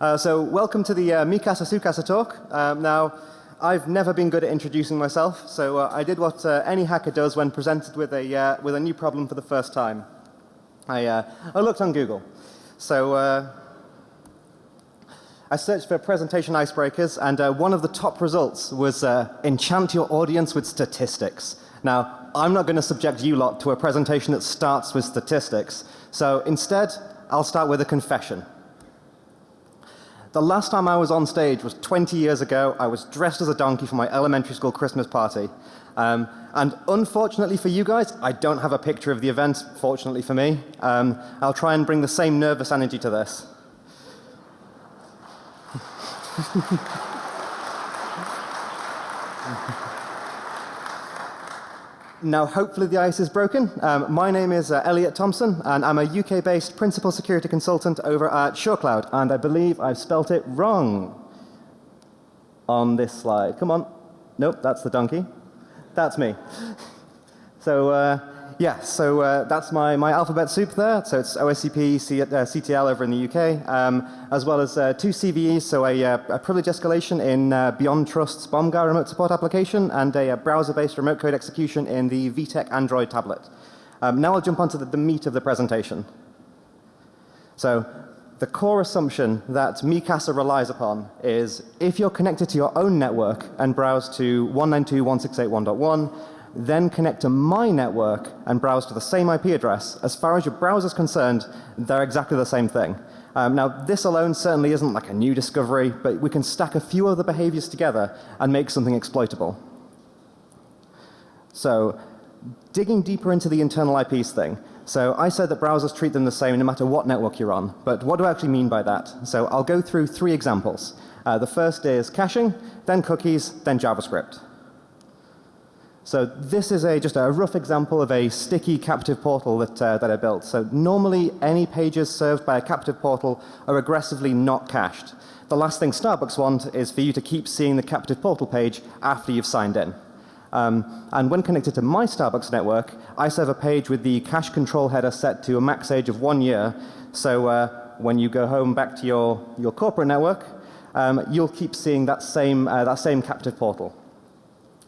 Uh, so welcome to the uh, Mikasa Sukasa talk. Um, now, I've never been good at introducing myself, so uh, I did what uh, any hacker does when presented with a, uh, with a new problem for the first time. I, uh, I looked on Google. So uh, I searched for presentation icebreakers, and one of the top results was enchant your audience with statistics. Now, I'm not going to subject you lot to a presentation that starts with statistics. So instead, I'll start with a confession. The last time I was on stage was 20 years ago. I was dressed as a donkey for my elementary school Christmas party. Um, and unfortunately for you guys, I don't have a picture of the event, fortunately for me. Um, I'll try and bring the same nervous energy to this. Now, hopefully the ice is broken. Um, my name is uh, Elliot Thompson, and I'm a UK-based principal security consultant over at SureCloud, and I believe I've spelt it wrong on this slide. Come on. Nope, that's the donkey. That's me. So, uh, yeah, so uh, that's my, my alphabet soup there. So it's OSCP, C, uh, CTL over in the UK, um, as well as uh, two CVEs, so a, uh, a privilege escalation in uh, Beyond Trust's BombGuard remote support application and a, a browser-based remote code execution in the VTech Android tablet. Um, now I'll jump onto the, the meat of the presentation. So the core assumption that Mikasa relies upon is if you're connected to your own network and browse to 192.168.1.1, then connect to my network and browse to the same IP address, as far as your browser is concerned, they're exactly the same thing. Um, now, this alone certainly isn't like a new discovery, but we can stack a few other behaviors together and make something exploitable. So, digging deeper into the internal IPs thing. So, I said that browsers treat them the same no matter what network you're on. But what do I actually mean by that? So, I'll go through three examples. Uh, the first is caching, then cookies, then JavaScript. So this is a, just a rough example of a sticky captive portal that, uh, that I built. So normally any pages served by a captive portal are aggressively not cached. The last thing Starbucks want is for you to keep seeing the captive portal page after you've signed in. Um, and when connected to my Starbucks network, I serve a page with the cache control header set to a max age of one year. So uh, when you go home back to your, your corporate network, um, you'll keep seeing that same, uh, that same captive portal.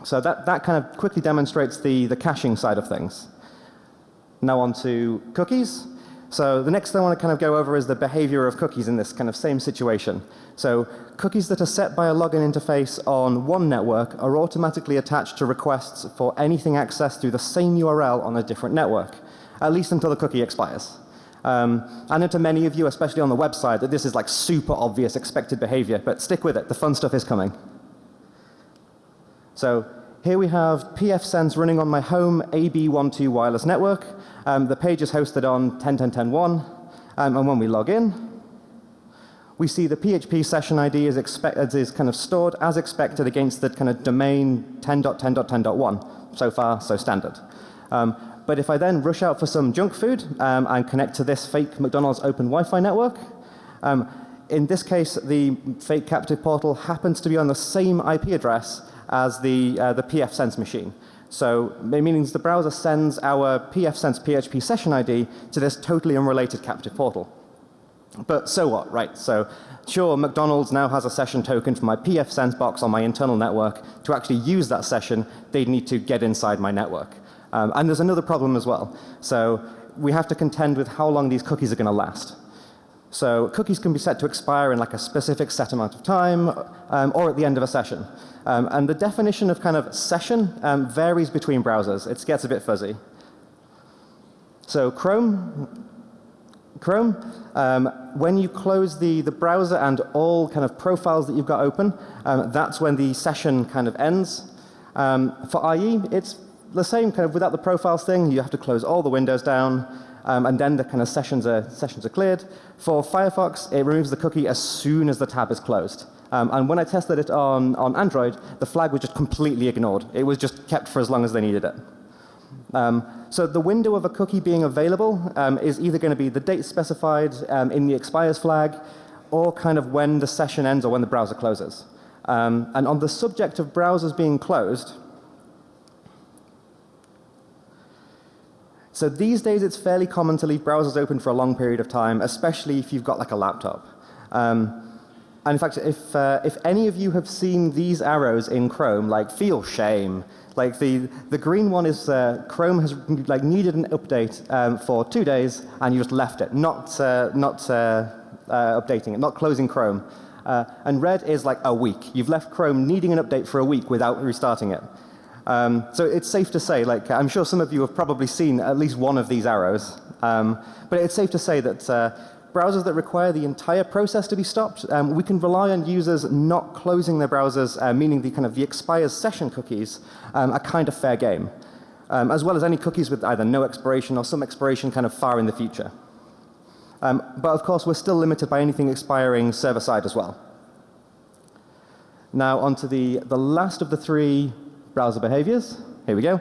So that, that kind of quickly demonstrates the, the caching side of things. Now on to cookies. So the next thing I want to kind of go over is the behavior of cookies in this kind of same situation. So cookies that are set by a login interface on one network are automatically attached to requests for anything accessed through the same URL on a different network, at least until the cookie expires. Um, I know to many of you, especially on the website, that this is like super obvious expected behavior, but stick with it. The fun stuff is coming. So here we have pfSense running on my home AB12 wireless network. Um, the page is hosted on 10.10.10.1 um, and when we log in we see the PHP session ID is, expect, is kind of stored as expected against the kind of domain 10.10.10.1. So far, so standard. Um, but if I then rush out for some junk food um, and connect to this fake McDonald's open Wi-Fi network, um, in this case the fake captive portal happens to be on the same IP address as the, uh, the pfSense machine. So it means the browser sends our pfSense PHP session ID to this totally unrelated captive portal. But so what, right? So sure, McDonald's now has a session token for my pfSense box on my internal network. To actually use that session, they'd need to get inside my network. Um, and there's another problem as well. So we have to contend with how long these cookies are going to last. So cookies can be set to expire in like a specific set amount of time um, or at the end of a session. Um, and the definition of kind of session um, varies between browsers. It gets a bit fuzzy. So Chrome, Chrome, um, when you close the, the browser and all kind of profiles that you've got open, um, that's when the session kind of ends. Um, for IE, it's the same kind of without the profiles thing. You have to close all the windows down um, and then the kind of sessions are, sessions are cleared. For Firefox, it removes the cookie as soon as the tab is closed. Um, and when I tested it on, on Android, the flag was just completely ignored. It was just kept for as long as they needed it. Um, so the window of a cookie being available um, is either going to be the date specified um, in the expires flag or kind of when the session ends or when the browser closes. Um, and on the subject of browsers being closed, So these days it's fairly common to leave browsers open for a long period of time, especially if you've got like a laptop. Um, and in fact, if, uh, if any of you have seen these arrows in Chrome, like feel shame. Like the, the green one is uh, Chrome has like needed an update um, for two days and you just left it, not, uh, not uh, uh, updating it, not closing Chrome. Uh, and red is like a week. You've left Chrome needing an update for a week without restarting it. Um, so it's safe to say, like I'm sure some of you have probably seen at least one of these arrows. Um, but it's safe to say that browsers that require the entire process to be stopped, um, we can rely on users not closing their browsers, uh, meaning the kind of the expires session cookies um, are kind of fair game, um, as well as any cookies with either no expiration or some expiration kind of far in the future. Um, but of course, we're still limited by anything expiring server side as well. Now onto the, the last of the three browser behaviors. Here we go.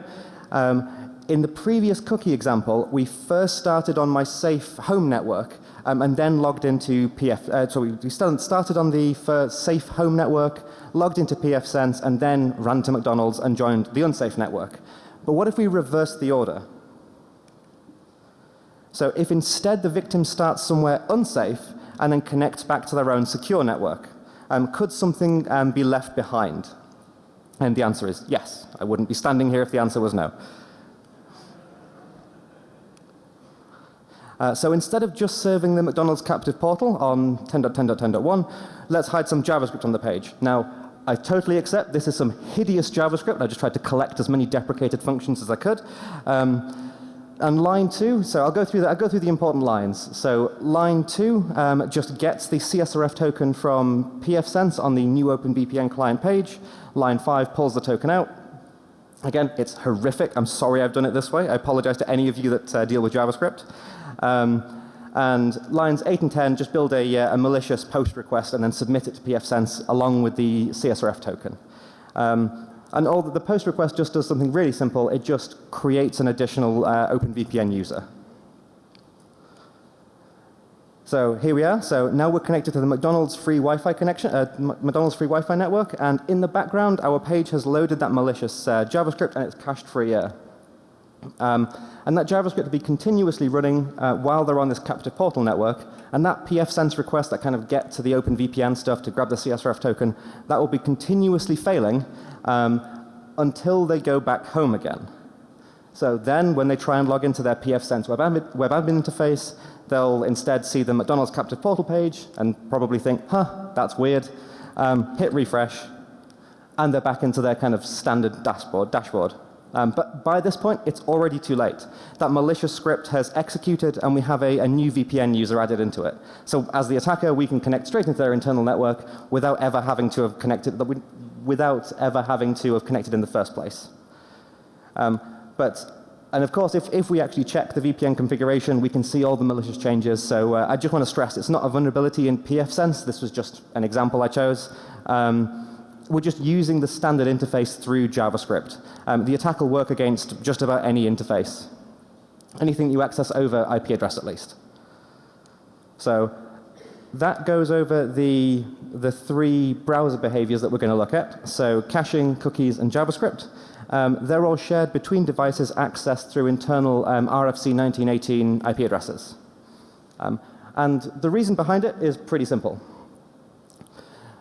Um, in the previous cookie example, we first started on my safe home network um, and then logged into PF. Uh, so we started on the first safe home network, logged into pfSense, and then ran to McDonald's and joined the unsafe network. But what if we reverse the order? So if instead the victim starts somewhere unsafe and then connects back to their own secure network, um, could something um, be left behind? And the answer is yes. I wouldn't be standing here if the answer was no. Uh, so instead of just serving the McDonald's captive portal on 10.10.10.1, let's hide some JavaScript on the page. Now, I totally accept this is some hideous JavaScript. I just tried to collect as many deprecated functions as I could. Um, and line two, so I'll go through that. I'll go through the important lines. So line two um, just gets the CSRF token from pfSense on the new OpenVPN client page. Line five pulls the token out. Again, it's horrific. I'm sorry I've done it this way. I apologize to any of you that uh, deal with JavaScript. Um, and lines 8 and 10 just build a, uh, a, malicious post request and then submit it to pfSense along with the CSRF token. Um, and all the, the, post request just does something really simple. It just creates an additional uh, OpenVPN user. So here we are. So now we're connected to the McDonald's free Wi-Fi connection, uh, McDonald's free Wi-Fi network, and in the background, our page has loaded that malicious uh, JavaScript and it's cached free here. Um, and that JavaScript will be continuously running uh, while they're on this captive portal network. And that pfSense request that kind of get to the OpenVPN stuff to grab the CSRF token, that will be continuously failing um, until they go back home again. So then when they try and log into their pfSense web web admin interface, they'll instead see the McDonald's captive portal page and probably think, huh, that's weird. Um, hit refresh, and they're back into their kind of standard dashboard. dashboard. Um, but by this point, it's already too late. That malicious script has executed and we have a, a, new VPN user added into it. So as the attacker, we can connect straight into their internal network without ever having to have connected, without ever having to have connected in the first place. Um, but and of course, if, if we actually check the VPN configuration, we can see all the malicious changes. So uh, I just want to stress it's not a vulnerability in pfSense. This was just an example I chose. Um, we're just using the standard interface through JavaScript. Um, the attack will work against just about any interface. Anything you access over IP address at least. So that goes over the, the three browser behaviors that we're going to look at. So caching, cookies, and JavaScript. Um, they're all shared between devices accessed through internal um, RFC 1918 IP addresses. Um, and the reason behind it is pretty simple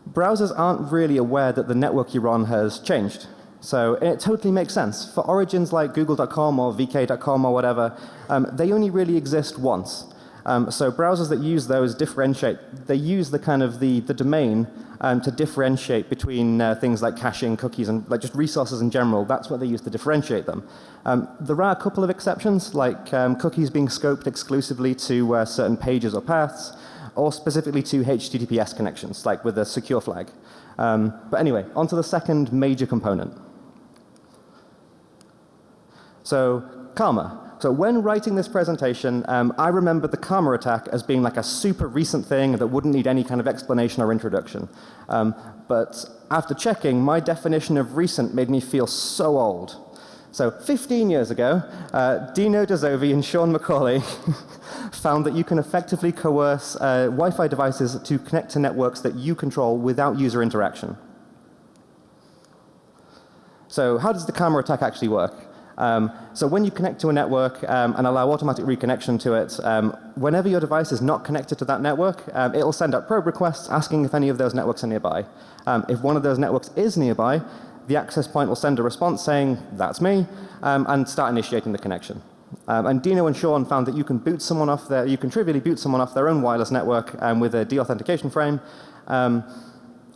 browsers aren't really aware that the network you're on has changed. So it totally makes sense. For origins like google.com or vk.com or whatever, um, they only really exist once. Um, so browsers that use those differentiate, they use the kind of the, the domain um, to differentiate between uh, things like caching, cookies, and like just resources in general. That's what they use to differentiate them. Um, there are a couple of exceptions, like um, cookies being scoped exclusively to uh, certain pages or paths or specifically to HTTPS connections, like with a secure flag. Um, but anyway, onto the second major component. So Karma. So when writing this presentation, um, I remember the Karma attack as being like a super recent thing that wouldn't need any kind of explanation or introduction. Um, but after checking, my definition of recent made me feel so old. So 15 years ago, uh, Dino Dezovi and Sean McCauley found that you can effectively coerce uh, Wi-Fi devices to connect to networks that you control without user interaction. So how does the Karma attack actually work? Um, so when you connect to a network um, and allow automatic reconnection to it, um, whenever your device is not connected to that network, um, it will send out probe requests asking if any of those networks are nearby. Um, if one of those networks is nearby, the access point will send a response saying, that's me, um, and start initiating the connection. and Dino and Sean found that you can boot someone off their, you can trivially boot someone off their own wireless network with a deauthentication frame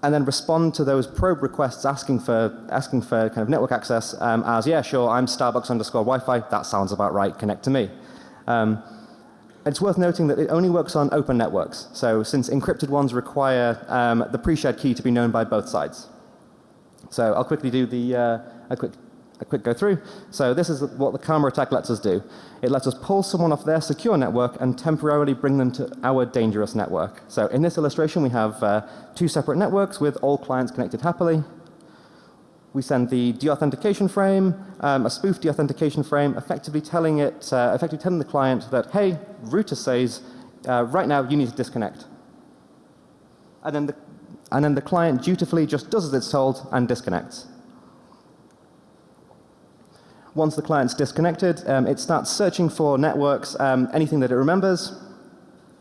and then respond to those probe requests asking for asking for kind of network access um, as yeah sure I'm Starbucks underscore Wi-Fi that sounds about right connect to me. Um, it's worth noting that it only works on open networks. So since encrypted ones require um, the pre-shared key to be known by both sides. So I'll quickly do the uh, a quick a quick go through. So this is what the Karma attack lets us do. It lets us pull someone off their secure network and temporarily bring them to our dangerous network. So in this illustration we have uh, two separate networks with all clients connected happily. We send the deauthentication frame, um, a spoof deauthentication frame, effectively telling it, uh, effectively telling the client that, hey, router says, uh, right now you need to disconnect. And then, the, and then the client dutifully just does as it's told and disconnects. Once the client's disconnected, um, it starts searching for networks, um, anything that it remembers.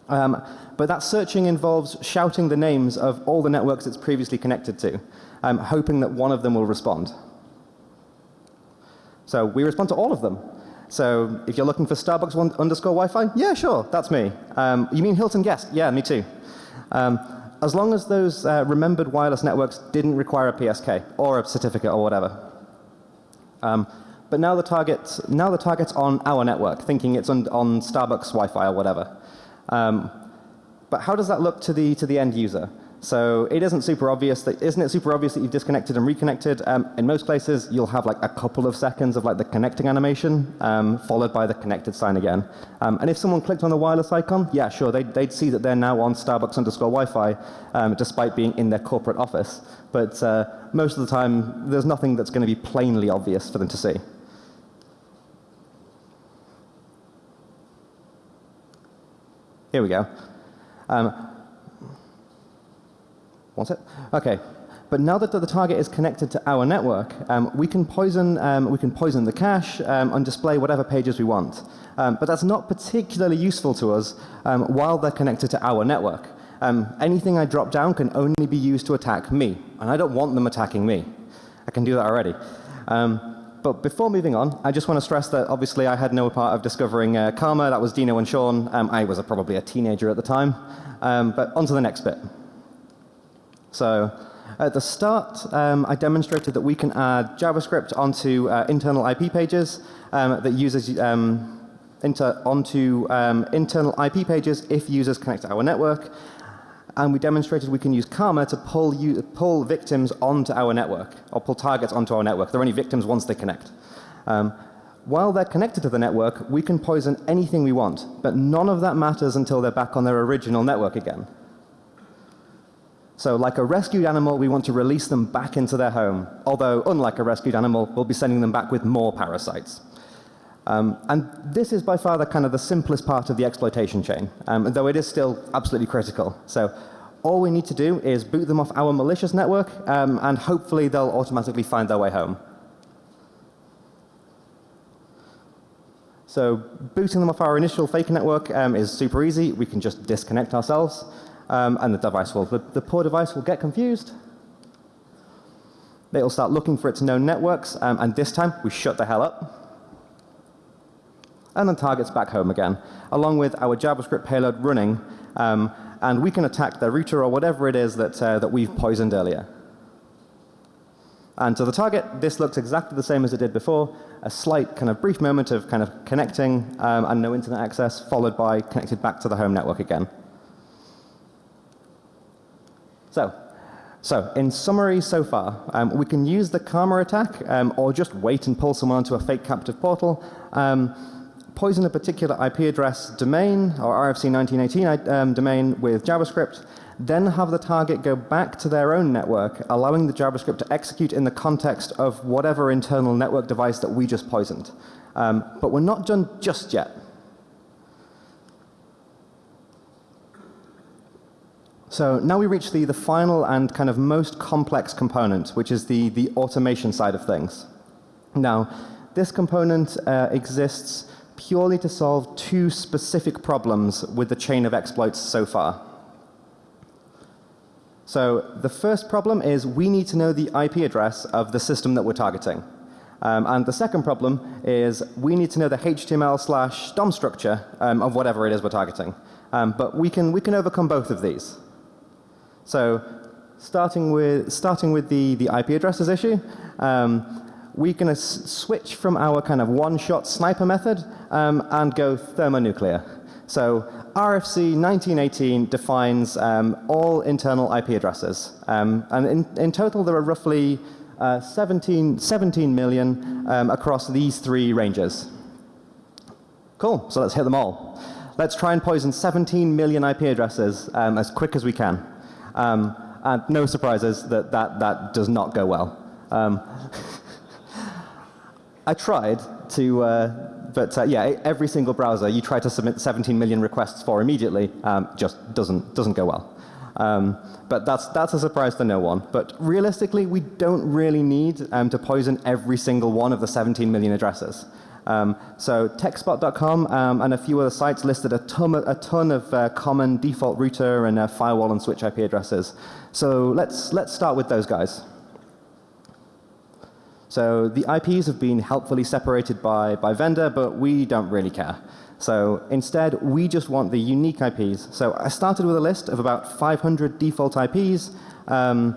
Um, but that searching involves shouting the names of all the networks it's previously connected to, um, hoping that one of them will respond. So we respond to all of them. So if you're looking for Starbucks one underscore Wi-Fi, yeah, sure, that's me. Um, you mean Hilton Guest? Yeah, me too. Um, as long as those uh, remembered wireless networks didn't require a PSK or a certificate or whatever. Um, but now the target's, now the target's on our network, thinking it's on, on Starbucks Wi-Fi or whatever. Um, but how does that look to the, to the end user? So it isn't super obvious that, isn't it super obvious that you've disconnected and reconnected? Um, in most places, you'll have like a couple of seconds of like the connecting animation, um, followed by the connected sign again. Um, and if someone clicked on the wireless icon, yeah, sure, they'd, they'd see that they're now on Starbucks underscore Wi-Fi, um, despite being in their corporate office. But uh, most of the time, there's nothing that's going to be plainly obvious for them to see. Here we go. Um, what's it? Okay. But now that the target is connected to our network, um, we can poison um, we can poison the cache um, and display whatever pages we want. Um, but that's not particularly useful to us um, while they're connected to our network. Um, anything I drop down can only be used to attack me, and I don't want them attacking me. I can do that already. But before moving on, I just want to stress that obviously I had no part of discovering uh, Karma. That was Dino and Sean. Um, I was a, probably a teenager at the time. Um, but on to the next bit. So at the start, um, I demonstrated that we can add JavaScript onto uh, internal IP pages um, that uses um, inter onto um, internal IP pages if users connect to our network and we demonstrated we can use Karma to pull, pull victims onto our network or pull targets onto our network. They're only victims once they connect. Um, while they're connected to the network, we can poison anything we want, but none of that matters until they're back on their original network again. So like a rescued animal, we want to release them back into their home. Although, unlike a rescued animal, we'll be sending them back with more parasites. Um, and this is by far the kind of the simplest part of the exploitation chain, um, though it is still absolutely critical. So all we need to do is boot them off our malicious network, um, and hopefully they'll automatically find their way home. So booting them off our initial fake network um, is super easy. We can just disconnect ourselves, um, and the device will, the, the poor device will get confused. It'll start looking for its known networks, um, and this time we shut the hell up and then targets back home again, along with our JavaScript payload running, um, and we can attack the router or whatever it is that, uh, that we've poisoned earlier. And to the target, this looks exactly the same as it did before, a slight kind of brief moment of kind of connecting um, and no internet access, followed by connected back to the home network again. So, so in summary so far, um, we can use the Karma attack um, or just wait and pull someone onto a fake captive portal. Um, poison a particular IP address domain or RFC 1918 um, domain with JavaScript, then have the target go back to their own network, allowing the JavaScript to execute in the context of whatever internal network device that we just poisoned. Um, but we're not done just yet. So now we reach the, the final and kind of most complex component, which is the, the automation side of things. Now, this component uh, exists purely to solve two specific problems with the chain of exploits so far. So the first problem is we need to know the IP address of the system that we're targeting. Um, and the second problem is we need to know the HTML slash DOM structure um, of whatever it is we're targeting. Um, but we can, we can overcome both of these. So starting with, starting with the, the IP addresses issue, um, we're going to switch from our kind of one-shot sniper method um, and go thermonuclear. So RFC 1918 defines um, all internal IP addresses. Um, and in, in, total there are roughly uh, 17, 17 million um, across these three ranges. Cool, so let's hit them all. Let's try and poison 17 million IP addresses um, as quick as we can. Um, and no surprises that that, that does not go well. I tried to, uh, but uh, yeah, every single browser you try to submit 17 million requests for immediately um, just doesn't, doesn't go well. Um, but that's, that's a surprise to no one. But realistically, we don't really need um, to poison every single one of the 17 million addresses. Um, so techspot.com um, and a few other sites listed a ton, a ton of uh, common default router and uh, firewall and switch IP addresses. So let's, let's start with those guys. So the IPs have been helpfully separated by, by vendor, but we don't really care. So instead, we just want the unique IPs. So I started with a list of about 500 default IPs um,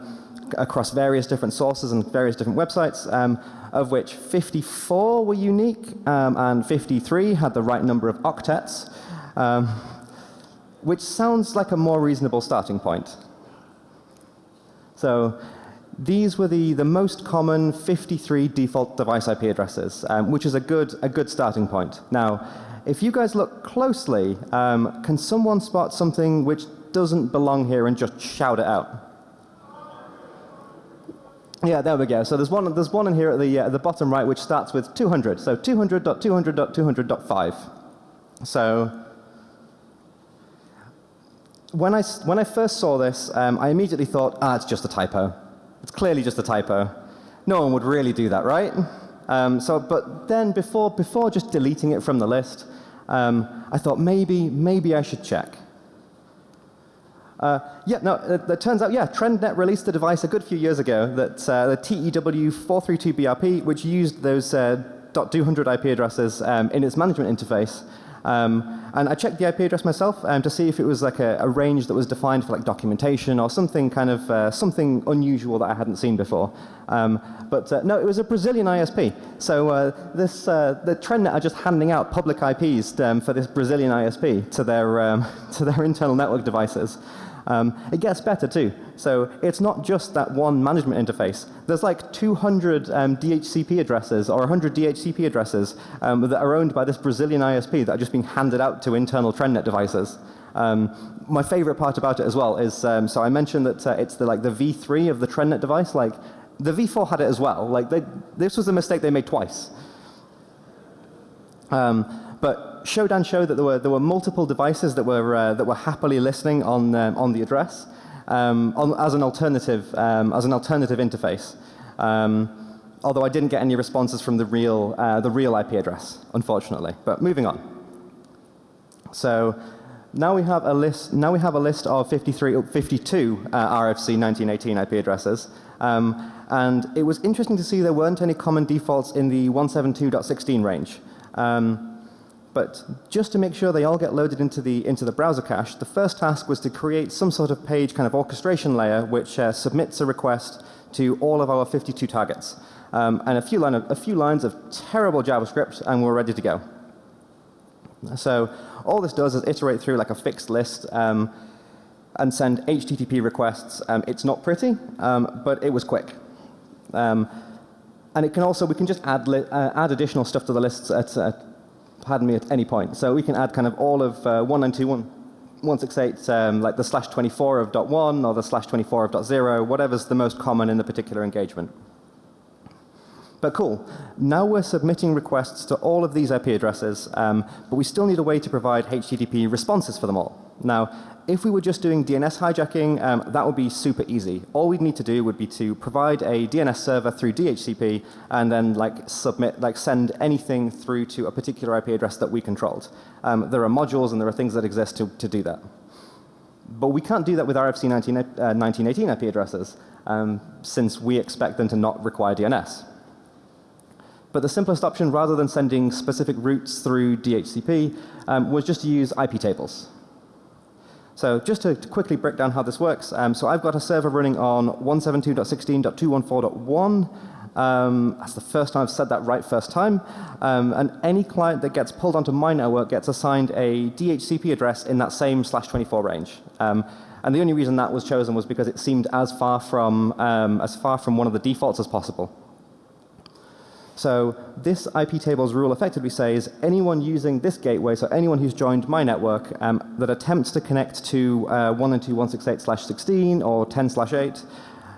across various different sources and various different websites, um, of which 54 were unique um, and 53 had the right number of octets, um, which sounds like a more reasonable starting point. So these were the, the most common 53 default device IP addresses, um, which is a good, a good starting point. Now, if you guys look closely, um, can someone spot something which doesn't belong here and just shout it out? Yeah, there we go. So there's one, there's one in here at the, uh, the bottom right which starts with 200. So 200.200.200.5. So when I, when I first saw this, um, I immediately thought, ah, it's just a typo. It's clearly just a typo. No one would really do that, right? Um, so, but then before, before just deleting it from the list, um, I thought maybe, maybe I should check. Uh, yeah, no, it, it, turns out, yeah, TrendNet released a device a good few years ago that uh, the TEW432BRP, which used those uh, .200 IP addresses um, in its management interface. Um, and I checked the IP address myself um, to see if it was like a, a, range that was defined for like documentation or something kind of uh, something unusual that I hadn't seen before. Um, but uh, no, it was a Brazilian ISP. So uh, this uh, the TrendNet are just handing out public IPs um, for this Brazilian ISP to their um, to their internal network devices. Um, it gets better too. So it's not just that one management interface. There's like 200 um, DHCP addresses or 100 DHCP addresses um, that are owned by this Brazilian ISP that are just being handed out to internal TrendNet devices. Um, my favorite part about it as well is, um, so I mentioned that uh, it's the, like the V3 of the TrendNet device. Like the V4 had it as well. Like they, this was a mistake they made twice. Um, but Shodan showed that there were, there were multiple devices that were, uh, that were happily listening on, um, on the address um, on, as, an alternative, um, as an alternative interface. Um, although I didn't get any responses from the real, uh, the real IP address, unfortunately. But moving on. So now we have a list, now we have a list of 53, 52 uh, RFC 1918 IP addresses. Um, and it was interesting to see there weren't any common defaults in the 172.16 range. Um, but just to make sure they all get loaded into the, into the browser cache, the first task was to create some sort of page kind of orchestration layer which uh, submits a request to all of our 52 targets. Um, and a few, line of, a few lines of terrible JavaScript and we're ready to go. So all this does is iterate through like a fixed list um, and send HTTP requests. Um, it's not pretty, um, but it was quick. Um, and it can also, we can just add, uh, add additional stuff to the lists at, at pardon me, at any point. So we can add kind of all of uh, 192.168, um, like the slash 24 of dot one or the slash 24 of dot zero, whatever's the most common in the particular engagement. But cool. Now we're submitting requests to all of these IP addresses, um, but we still need a way to provide HTTP responses for them all. Now, if we were just doing DNS hijacking, um, that would be super easy. All we'd need to do would be to provide a DNS server through DHCP and then like submit, like send anything through to a particular IP address that we controlled. Um, there are modules and there are things that exist to, to do that. But we can't do that with RFC 19, uh, 1918 IP addresses um, since we expect them to not require DNS. But the simplest option, rather than sending specific routes through DHCP, um, was just to use IP tables. So just to, quickly break down how this works. Um, so I've got a server running on 172.16.214.1. Um, that's the first time I've said that right first time. Um, and any client that gets pulled onto my network gets assigned a DHCP address in that same slash 24 range. Um, and the only reason that was chosen was because it seemed as far from, um, as far from one of the defaults as possible. So this IP tables rule effectively says anyone using this gateway, so anyone who's joined my network um, that attempts to connect to uh, 192.168/16 or 10/8,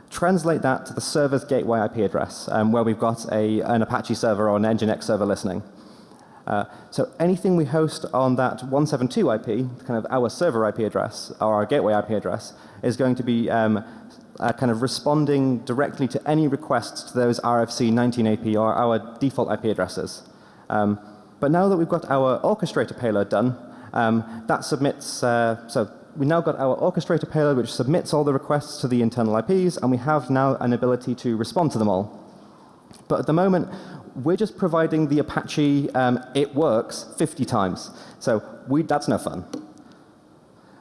translate that to the server's gateway IP address, um, where we've got a, an Apache server or an Nginx server listening. Uh, so anything we host on that 172 IP, kind of our server IP address or our gateway IP address, is going to be um, uh, kind of responding directly to any requests to those RFC 19 AP or our default IP addresses. Um, but now that we've got our orchestrator payload done, um, that submits, uh, so we now got our orchestrator payload which submits all the requests to the internal IPs and we have now an ability to respond to them all. But at the moment, we're just providing the Apache um, it works 50 times. So we, that's no fun.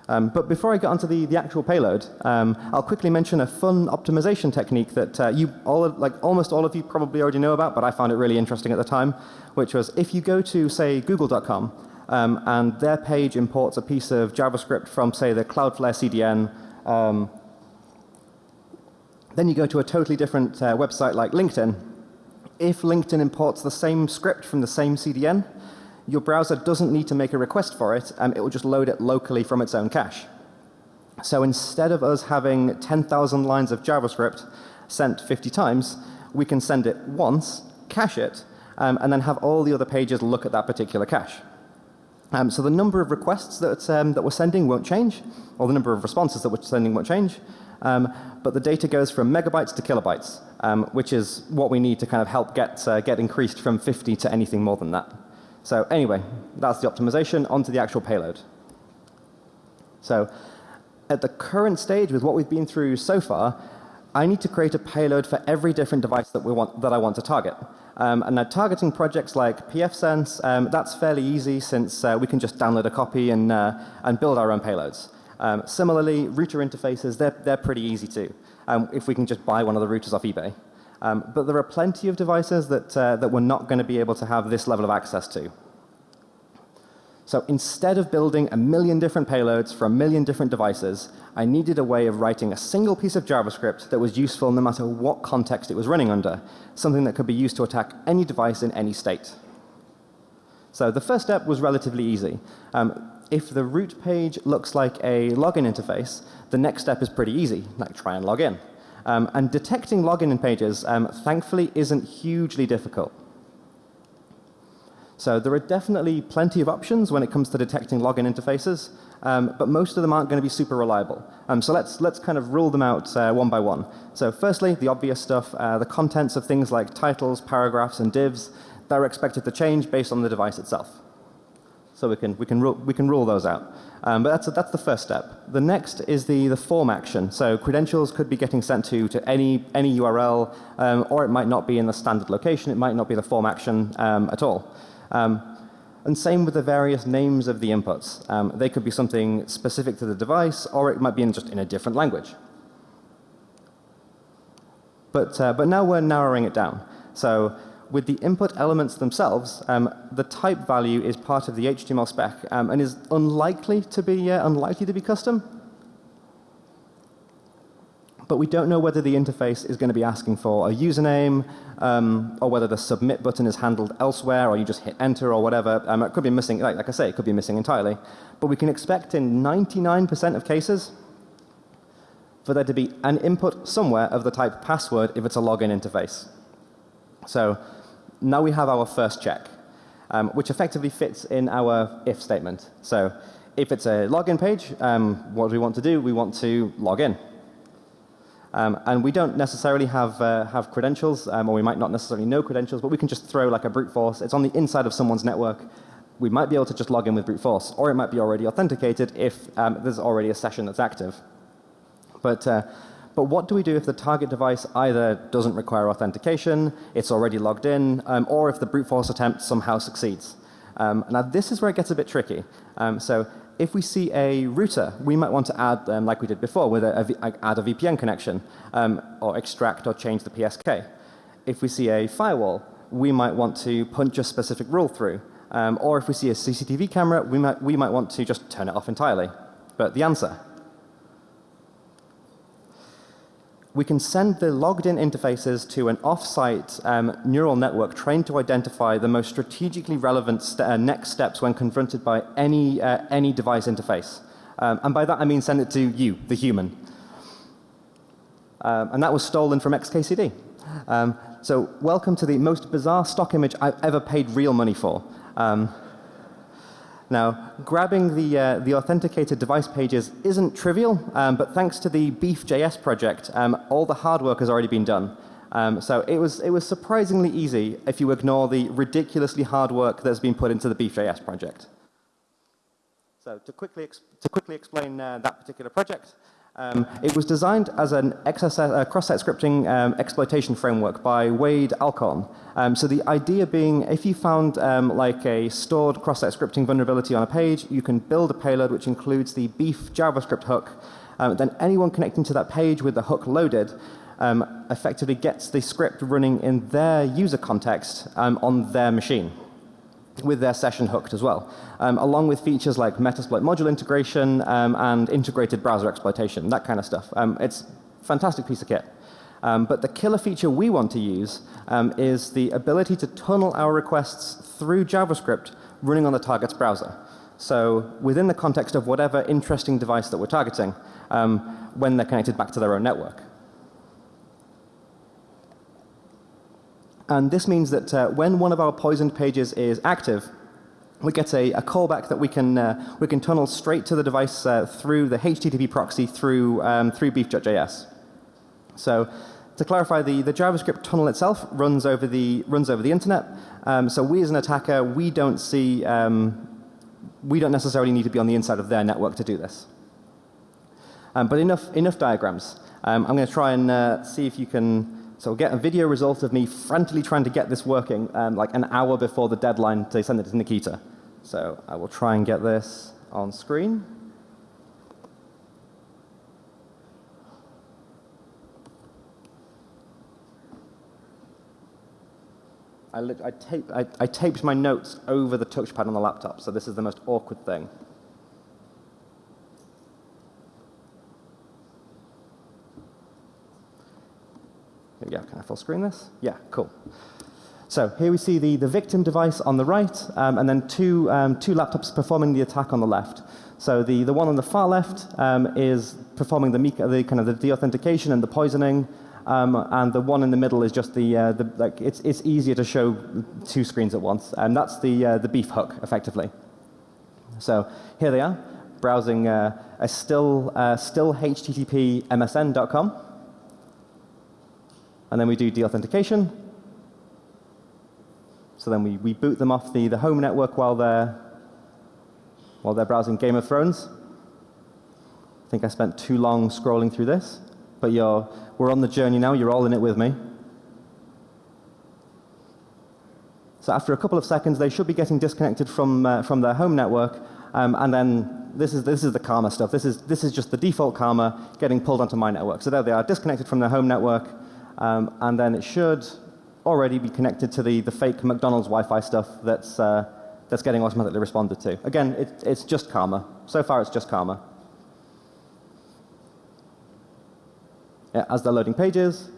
Um, but before I get onto the, the actual payload, um, I'll quickly mention a fun optimization technique that uh, you all, like almost all of you probably already know about, but I found it really interesting at the time, which was if you go to say google.com um, and their page imports a piece of JavaScript from say the Cloudflare CDN, um, then you go to a totally different uh, website like LinkedIn. If LinkedIn imports the same script from the same CDN, your browser doesn't need to make a request for it, um, it will just load it locally from its own cache. So instead of us having 10,000 lines of JavaScript sent 50 times, we can send it once, cache it, um, and then have all the other pages look at that particular cache. Um, so the number of requests that, um, that we're sending won't change, or the number of responses that we're sending won't change, um, but the data goes from megabytes to kilobytes, um, which is what we need to kind of help get, uh, get increased from 50 to anything more than that. So anyway, that's the optimization. onto the actual payload. So at the current stage with what we've been through so far, I need to create a payload for every different device that we want that I want to target. Um, and now targeting projects like pfSense, um, that's fairly easy since uh, we can just download a copy and uh, and build our own payloads. Um, similarly, router interfaces, they're they're pretty easy too. Um, if we can just buy one of the routers off eBay. Um, but there are plenty of devices that, uh, that we're not going to be able to have this level of access to. So instead of building a million different payloads for a million different devices, I needed a way of writing a single piece of JavaScript that was useful no matter what context it was running under, something that could be used to attack any device in any state. So the first step was relatively easy. Um, if the root page looks like a login interface, the next step is pretty easy, like try and log in. Um, and detecting login in pages, um, thankfully, isn't hugely difficult. So there are definitely plenty of options when it comes to detecting login interfaces, um, but most of them aren't going to be super reliable. Um, so let's let's kind of rule them out uh, one by one. So firstly, the obvious stuff, uh, the contents of things like titles, paragraphs, and divs, they're expected to change based on the device itself. So we can we can rule we can rule those out. Um, but that's a, that's the first step. The next is the the form action. So credentials could be getting sent to to any any URL, um, or it might not be in the standard location. It might not be the form action um, at all. Um, and same with the various names of the inputs. Um, they could be something specific to the device, or it might be in just in a different language. But uh, but now we're narrowing it down. So with the input elements themselves, um, the type value is part of the HTML spec um, and is unlikely to be uh, unlikely to be custom. But we don't know whether the interface is going to be asking for a username um, or whether the submit button is handled elsewhere or you just hit enter or whatever. Um, it could be missing, like, like I say, it could be missing entirely. But we can expect in 99% of cases for there to be an input somewhere of the type password if it's a login interface. So now we have our first check, um, which effectively fits in our if statement. So if it's a login page, um, what do we want to do? We want to log in. Um, and we don't necessarily have, uh, have credentials, um, or we might not necessarily know credentials, but we can just throw like a brute force. It's on the inside of someone's network. We might be able to just log in with brute force, or it might be already authenticated if um, there's already a session that's active. But, uh, but what do we do if the target device either doesn't require authentication, it's already logged in, um, or if the brute force attempt somehow succeeds? Um, now this is where it gets a bit tricky. Um, so if we see a router, we might want to add, um, like we did before, with a, add a VPN connection, um, or extract or change the PSK. If we see a firewall, we might want to punch a specific rule through. Um, or if we see a CCTV camera, we might, we might want to just turn it off entirely. But the answer, we can send the logged in interfaces to an off-site um, neural network trained to identify the most strategically relevant st uh, next steps when confronted by any, uh, any device interface. Um, and by that I mean send it to you, the human. Um, and that was stolen from XKCD. Um, so welcome to the most bizarre stock image I've ever paid real money for. Now, grabbing the, uh, the authenticated device pages isn't trivial, um, but thanks to the Beef.js project, um, all the hard work has already been done. Um, so it was, it was surprisingly easy if you ignore the ridiculously hard work that's been put into the Beef.js project. So to quickly, to quickly explain uh, that particular project, um, it was designed as an uh, cross-site scripting um, exploitation framework by Wade Alcorn. Um, so the idea being if you found um, like a stored cross-site scripting vulnerability on a page, you can build a payload which includes the beef JavaScript hook. Um, then anyone connecting to that page with the hook loaded um, effectively gets the script running in their user context on their machine with their session hooked as well, um, along with features like Metasploit module integration um, and integrated browser exploitation, that kind of stuff. Um, it's a fantastic piece of kit. Um, but the killer feature we want to use um, is the ability to tunnel our requests through JavaScript running on the target's browser. So within the context of whatever interesting device that we're targeting um, when they're connected back to their own network. And this means that uh, when one of our poisoned pages is active, we get a, a callback that we can, uh, we can tunnel straight to the device uh, through the HTTP proxy through, um, through beef.js. So to clarify, the, the JavaScript tunnel itself runs over the, runs over the internet. Um, so we as an attacker, we don't see, um, we don't necessarily need to be on the inside of their network to do this. Um, but enough, enough diagrams. Um, I'm going to try and uh, see if you can so we'll get a video result of me frantically trying to get this working um, like an hour before the deadline to send it to Nikita. So I will try and get this on screen. I, I, tape, I, I taped my notes over the touchpad on the laptop, so this is the most awkward thing. Yeah, can I full screen this? Yeah, cool. So here we see the, the victim device on the right, um, and then two, um, two laptops performing the attack on the left. So the, the one on the far left um, is performing the, the kind of the deauthentication and the poisoning, um, and the one in the middle is just the, uh, the like it's, it's easier to show two screens at once, and that's the, uh, the beef hook, effectively. So here they are, browsing uh, a still, uh, still HTTP MSN.com and then we do deauthentication. So then we, we boot them off the, the home network while they're, while they're browsing Game of Thrones. I think I spent too long scrolling through this, but you're, we're on the journey now. You're all in it with me. So after a couple of seconds, they should be getting disconnected from, uh, from their home network. Um, and then this is, this is the Karma stuff. This is, this is just the default Karma getting pulled onto my network. So there they are, disconnected from their home network. Um, and then it should already be connected to the, the fake McDonald's Wi-Fi stuff that's, uh, that's getting automatically responded to. Again, it, it's just Karma. So far, it's just Karma. Yeah, as they're loading pages.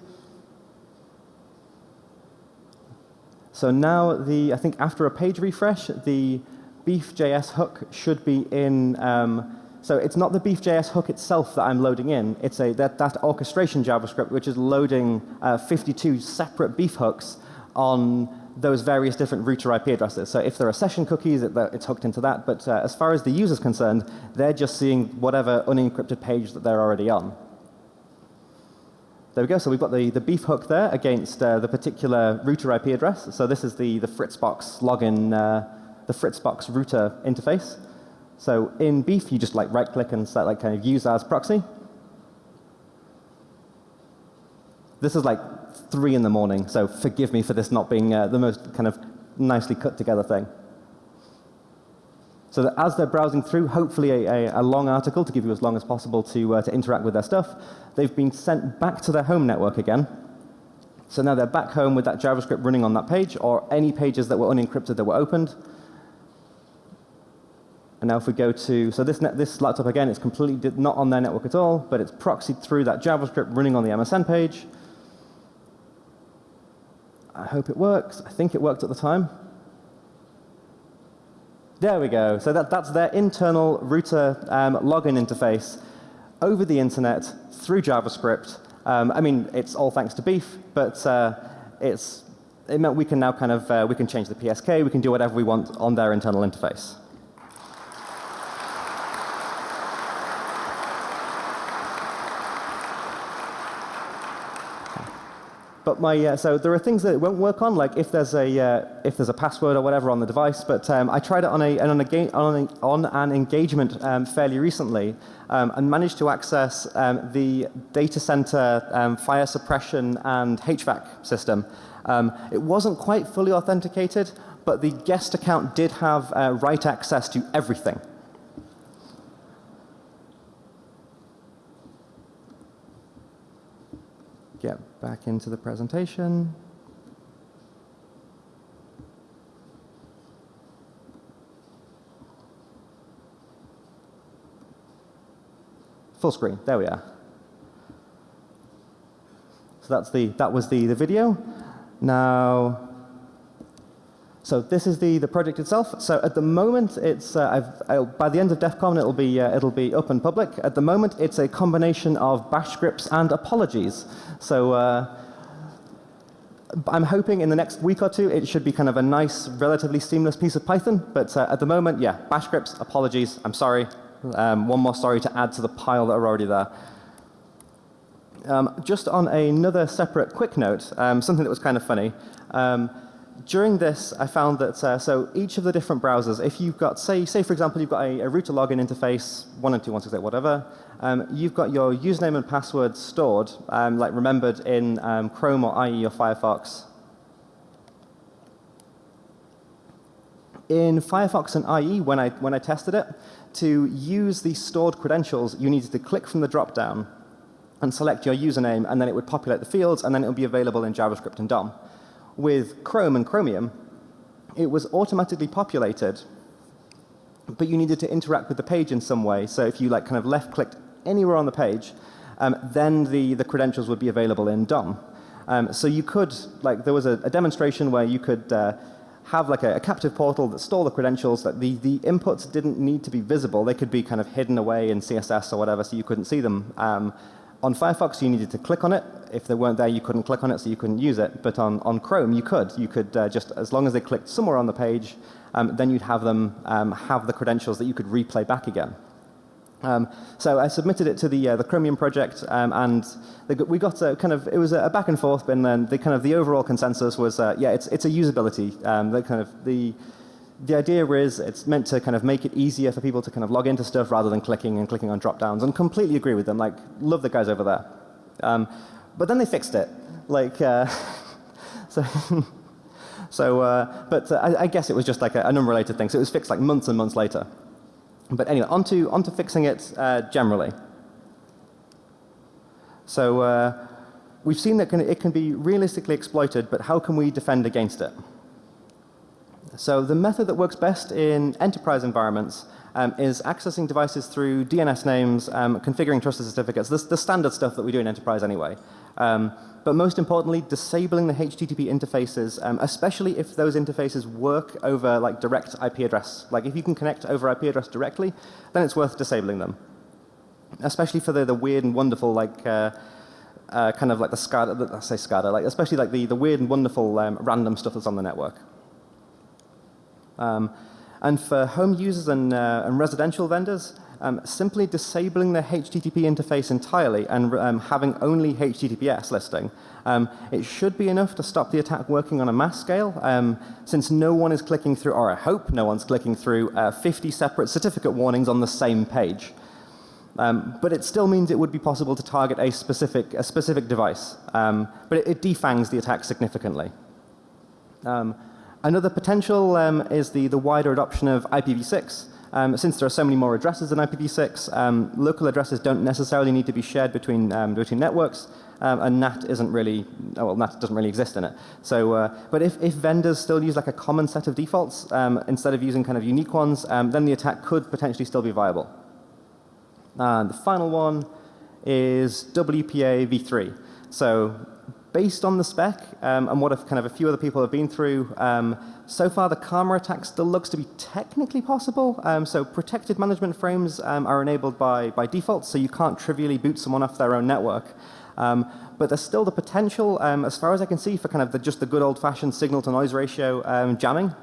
So now the, I think after a page refresh, the Beef.js hook should be in um, so it's not the Beef.js hook itself that I'm loading in. It's a, that, that orchestration JavaScript which is loading uh, 52 separate Beef hooks on those various different router IP addresses. So if there are session cookies, it, it's hooked into that. But uh, as far as the user is concerned, they're just seeing whatever unencrypted page that they're already on. There we go. So we've got the, the beef hook there against uh, the particular router IP address. So this is the, the Fritzbox login, uh, the Fritzbox router interface. So in beef, you just like right click and set like kind of use as proxy. This is like three in the morning, so forgive me for this not being uh, the most kind of nicely cut together thing. So that as they're browsing through, hopefully a, a, a long article to give you as long as possible to, uh, to interact with their stuff, they've been sent back to their home network again. So now they're back home with that JavaScript running on that page or any pages that were unencrypted that were opened. And now if we go to, so this, this laptop again, it's completely not on their network at all, but it's proxied through that JavaScript running on the MSN page. I hope it works. I think it worked at the time. There we go. So that, that's their internal router um, login interface over the internet through JavaScript. Um, I mean, it's all thanks to Beef, but uh, it's, it meant we can now kind of, uh, we can change the PSK, we can do whatever we want on their internal interface. But my, uh, so there are things that it won't work on, like if there's a, uh, if there's a password or whatever on the device. But um, I tried it on, a, on, a, on, a, on an engagement um, fairly recently um, and managed to access um, the data center um, fire suppression and HVAC system. Um, it wasn't quite fully authenticated, but the guest account did have uh, write access to everything. Get back into the presentation. Full screen. There we are. So that's the that was the the video. Now so this is the, the project itself. So at the moment, it's uh, by the end of DEF CON, it'll be uh, it'll be up and public. At the moment, it's a combination of bash scripts and apologies. So uh, I'm hoping in the next week or two, it should be kind of a nice, relatively seamless piece of Python. But uh, at the moment, yeah, bash scripts, apologies. I'm sorry. Um, one more sorry to add to the pile that are already there. Um, just on another separate quick note, um, something that was kind of funny. Um, during this, I found that uh, so each of the different browsers, if you've got, say, say for example, you've got a, a router login interface, one and two, one, six, eight, whatever, um, you've got your username and password stored, um, like remembered in um, Chrome or IE or Firefox. In Firefox and IE, when I, when I tested it, to use the stored credentials, you needed to click from the drop down and select your username, and then it would populate the fields, and then it would be available in JavaScript and DOM with Chrome and Chromium, it was automatically populated, but you needed to interact with the page in some way. So if you like kind of left clicked anywhere on the page, um, then the, the credentials would be available in DOM. Um, so you could, like there was a, a demonstration where you could uh, have like a, a, captive portal that stole the credentials that the, the inputs didn't need to be visible. They could be kind of hidden away in CSS or whatever so you couldn't see them. Um, on Firefox, you needed to click on it. If they weren't there, you couldn't click on it, so you couldn't use it. But on, on Chrome, you could. You could uh, just, as long as they clicked somewhere on the page, um, then you'd have them um, have the credentials that you could replay back again. Um, so I submitted it to the uh, the Chromium project, um, and got, we got a kind of it was a back and forth, but then the kind of the overall consensus was uh, yeah, it's it's a usability. Um, the kind of the the idea is it's meant to kind of make it easier for people to kind of log into stuff rather than clicking and clicking on drop downs and completely agree with them. Like, love the guys over there. Um, but then they fixed it. Like, uh, so, so uh, but uh, I, I, guess it was just like a, an unrelated thing. So it was fixed like months and months later. But anyway, onto, onto fixing it uh, generally. So uh, we've seen that it can be realistically exploited, but how can we defend against it? So the method that works best in enterprise environments um, is accessing devices through DNS names, um, configuring trusted certificates, this, the standard stuff that we do in enterprise anyway. Um, but most importantly, disabling the HTTP interfaces, um, especially if those interfaces work over like direct IP address. Like if you can connect over IP address directly, then it's worth disabling them. Especially for the, the weird and wonderful like uh, uh, kind of like the SCADA, I say SCADA, like especially like the, the weird and wonderful um, random stuff that's on the network. Um, and for home users and, uh, and residential vendors, um, simply disabling the HTTP interface entirely and um, having only HTTPS listing, um, it should be enough to stop the attack working on a mass scale, um, since no one is clicking through, or I hope no one's clicking through uh, 50 separate certificate warnings on the same page. Um, but it still means it would be possible to target a specific, a specific device. Um, but it, it, defangs the attack significantly. Um, another potential um, is the, the wider adoption of IPv6. Um, since there are so many more addresses than IPv6, um, local addresses don't necessarily need to be shared between, between networks. and NAT isn't really, oh, well, NAT doesn't really exist in it. So, uh, but if, if vendors still use like a common set of defaults instead of using kind of unique ones, then the attack could potentially still be viable. And the final one is WPA v3. So based on the spec um, and what kind of a few other people have been through, um, so far the Karma attack still looks to be technically possible. Um, so protected management frames um, are enabled by, by default, so you can't trivially boot someone off their own network. Um, but there's still the potential, um, as far as I can see, for kind of the, just the good old-fashioned signal-to-noise ratio jamming.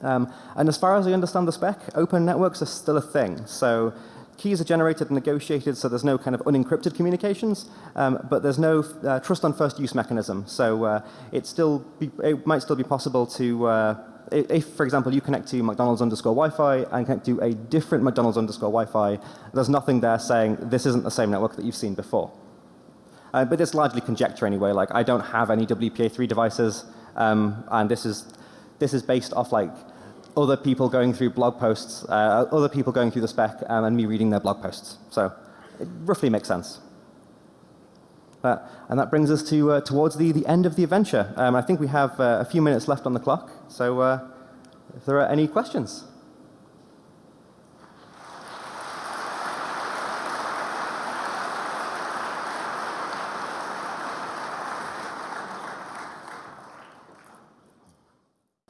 and as far as I understand the spec, open networks are still a thing. So keys are generated and negotiated, so there's no kind of unencrypted communications, um, but there's no uh, trust on first use mechanism. So uh, it still be, it might still be possible to uh, if, for example, you connect to McDonald's underscore Wi-Fi and connect to a different McDonald's underscore Wi-Fi, there's nothing there saying this isn't the same network that you've seen before. Uh, but it's largely conjecture anyway. Like I don't have any WPA3 devices, um, and this is this is based off like other people going through blog posts, uh, other people going through the spec, um, and me reading their blog posts. So it roughly makes sense. Uh, and that brings us to uh, towards the, the end of the adventure. Um, I think we have uh, a few minutes left on the clock. So uh, if there are any questions.